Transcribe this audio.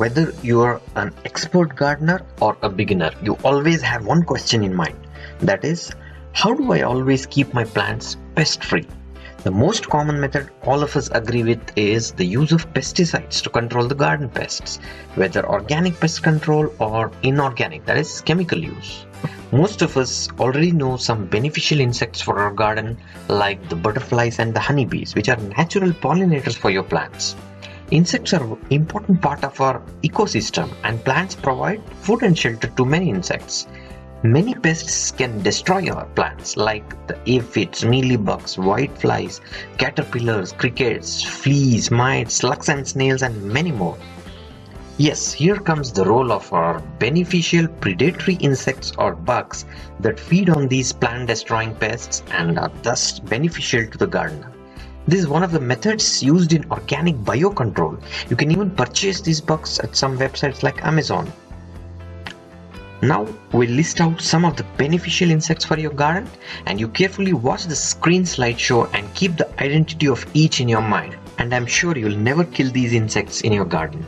whether you're an expert gardener or a beginner, you always have one question in mind. That is, how do I always keep my plants pest free? The most common method all of us agree with is the use of pesticides to control the garden pests, whether organic pest control or inorganic, that is chemical use. Most of us already know some beneficial insects for our garden like the butterflies and the honeybees which are natural pollinators for your plants. Insects are an important part of our ecosystem and plants provide food and shelter to many insects. Many pests can destroy our plants like the aphids, mealybugs, whiteflies, caterpillars, crickets, fleas, mites, slugs and snails and many more. Yes, here comes the role of our beneficial predatory insects or bugs that feed on these plant destroying pests and are thus beneficial to the gardener. This is one of the methods used in organic biocontrol. You can even purchase these bugs at some websites like Amazon. Now we'll list out some of the beneficial insects for your garden and you carefully watch the screen slideshow and keep the identity of each in your mind and I'm sure you'll never kill these insects in your garden.